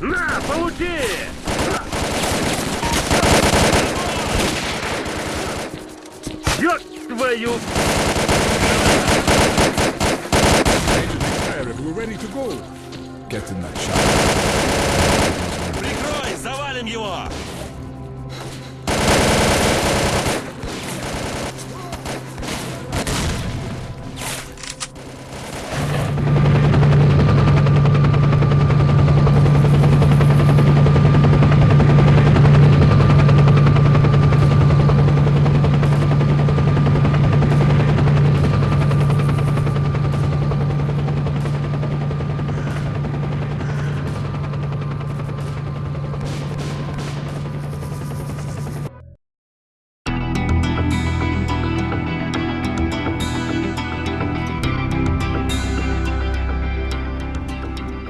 На, получи! Ёб твою! Agent we're ready to go. Get in that shot.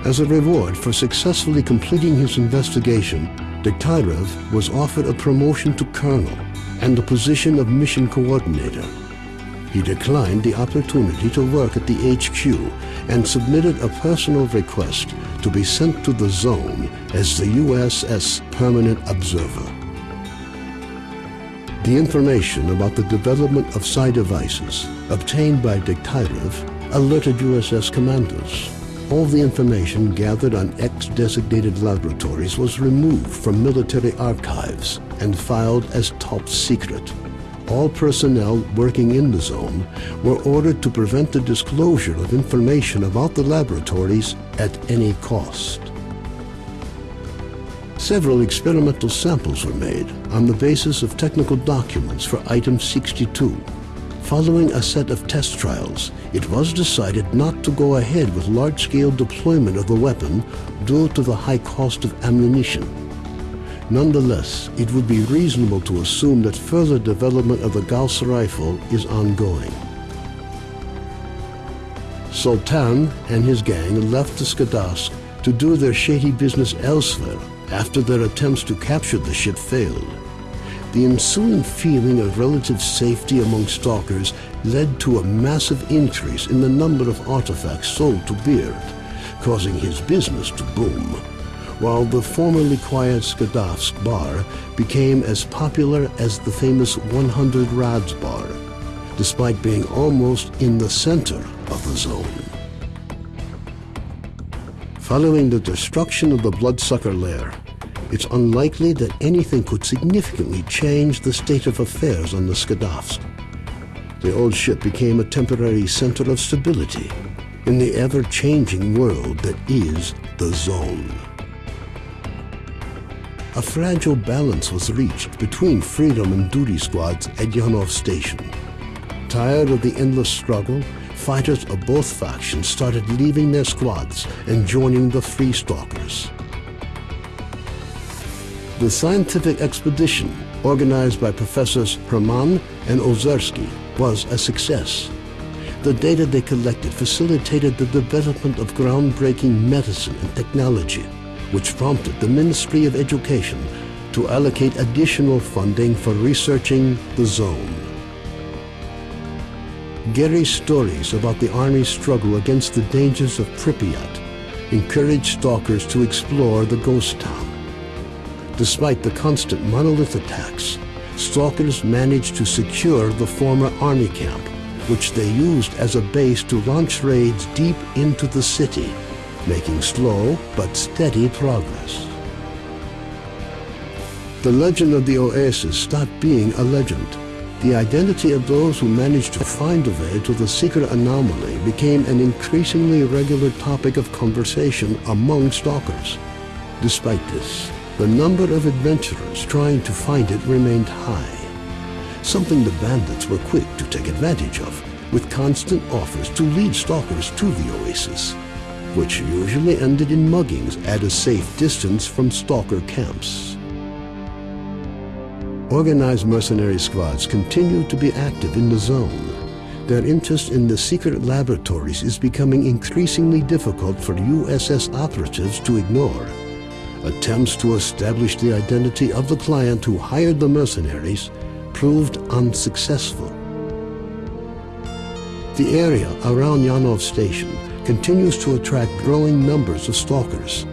As a reward for successfully completing his investigation, Degtyarev was offered a promotion to colonel and the position of mission coordinator. He declined the opportunity to work at the HQ and submitted a personal request to be sent to the zone as the USS Permanent Observer. The information about the development of psi devices obtained by Degtyarev alerted USS commanders. All the information gathered on X-designated laboratories was removed from military archives and filed as top secret. All personnel working in the zone were ordered to prevent the disclosure of information about the laboratories at any cost. Several experimental samples were made on the basis of technical documents for Item 62. Following a set of test trials, it was decided not to go ahead with large-scale deployment of the weapon due to the high cost of ammunition. Nonetheless, it would be reasonable to assume that further development of the Gauss rifle is ongoing. Sultan and his gang left the Skadovsk to do their shady business elsewhere after their attempts to capture the ship failed. The ensuing feeling of relative safety among stalkers led to a massive increase in the number of artifacts sold to Beard, causing his business to boom, while the formerly quiet Skadovsk bar became as popular as the famous 100 Rads bar, despite being almost in the center of the zone. Following the destruction of the Bloodsucker lair, it's unlikely that anything could significantly change the state of affairs on the Skadovsk. The old ship became a temporary center of stability in the ever-changing world that is the Zone. A fragile balance was reached between freedom and duty squads at Yanov Station. Tired of the endless struggle, fighters of both factions started leaving their squads and joining the Free Stalkers. The scientific expedition, organized by Professors Herman and Ozersky, was a success. The data they collected facilitated the development of groundbreaking medicine and technology, which prompted the Ministry of Education to allocate additional funding for researching the zone. Gary's stories about the Army's struggle against the dangers of Pripyat encouraged stalkers to explore the ghost town. Despite the constant monolith attacks, stalkers managed to secure the former army camp, which they used as a base to launch raids deep into the city, making slow but steady progress. The legend of the Oasis stopped being a legend. The identity of those who managed to find a way to the secret anomaly became an increasingly regular topic of conversation among stalkers. Despite this, the number of adventurers trying to find it remained high, something the bandits were quick to take advantage of, with constant offers to lead stalkers to the oasis, which usually ended in muggings at a safe distance from stalker camps. Organized mercenary squads continue to be active in the zone. Their interest in the secret laboratories is becoming increasingly difficult for USS operatives to ignore. Attempts to establish the identity of the client who hired the mercenaries proved unsuccessful. The area around Yanov Station continues to attract growing numbers of stalkers.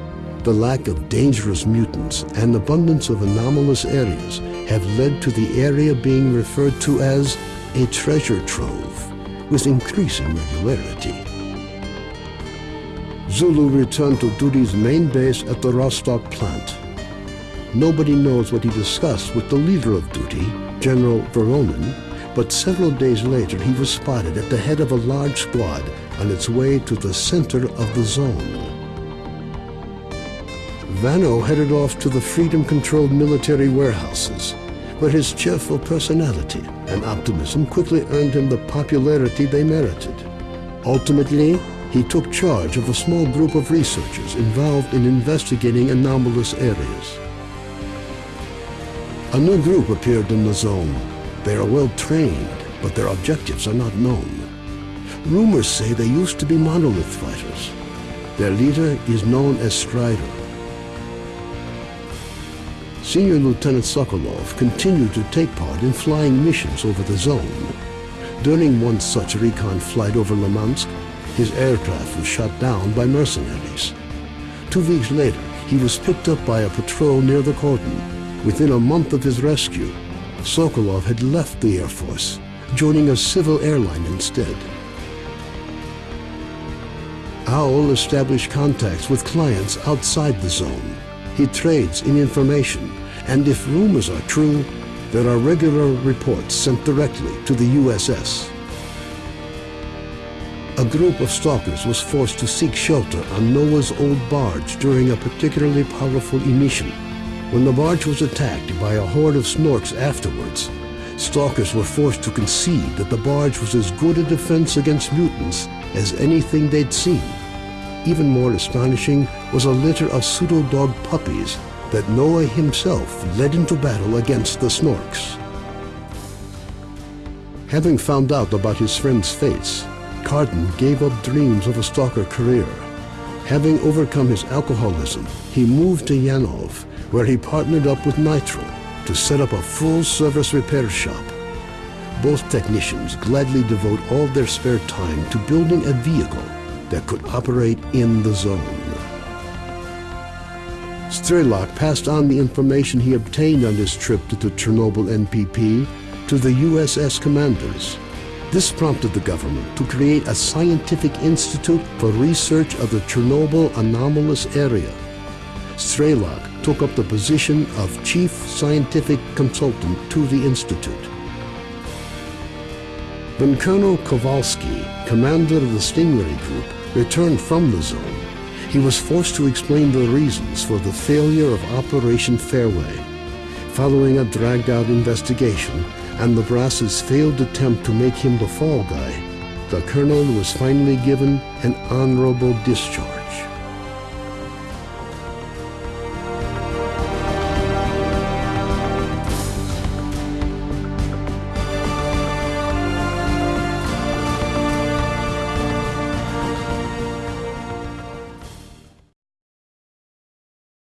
the lack of dangerous mutants and abundance of anomalous areas have led to the area being referred to as a treasure trove with increasing regularity. Zulu returned to duty's main base at the Rostock plant. Nobody knows what he discussed with the leader of duty, General Voronin, but several days later he was spotted at the head of a large squad on its way to the center of the zone. Vano headed off to the freedom-controlled military warehouses, where his cheerful personality and optimism quickly earned him the popularity they merited. Ultimately, he took charge of a small group of researchers involved in investigating anomalous areas. A new group appeared in the zone. They are well trained, but their objectives are not known. Rumors say they used to be monolith fighters. Their leader is known as Strider. Senior Lieutenant Sokolov continued to take part in flying missions over the zone. During one such recon flight over Limansk, his aircraft was shot down by mercenaries. Two weeks later, he was picked up by a patrol near the cordon. Within a month of his rescue, Sokolov had left the Air Force, joining a civil airline instead. Owl established contacts with clients outside the zone. He trades in information, and if rumors are true, there are regular reports sent directly to the USS. A group of stalkers was forced to seek shelter on Noah's old barge during a particularly powerful emission. When the barge was attacked by a horde of snorks afterwards, stalkers were forced to concede that the barge was as good a defense against mutants as anything they'd seen. Even more astonishing was a litter of pseudo-dog puppies that Noah himself led into battle against the Snorks. Having found out about his friend's fates, Cardan gave up dreams of a stalker career. Having overcome his alcoholism, he moved to Yanov, where he partnered up with Nitro to set up a full-service repair shop. Both technicians gladly devote all their spare time to building a vehicle that could operate in the zone. Strelok passed on the information he obtained on his trip to the Chernobyl NPP to the USS commanders. This prompted the government to create a scientific institute for research of the Chernobyl anomalous area. Strelok took up the position of chief scientific consultant to the institute. When Colonel Kovalsky, commander of the Stingray Group, returned from the zone, he was forced to explain the reasons for the failure of Operation Fairway. Following a dragged-out investigation and the brass's failed attempt to make him the fall guy, the colonel was finally given an honorable discharge.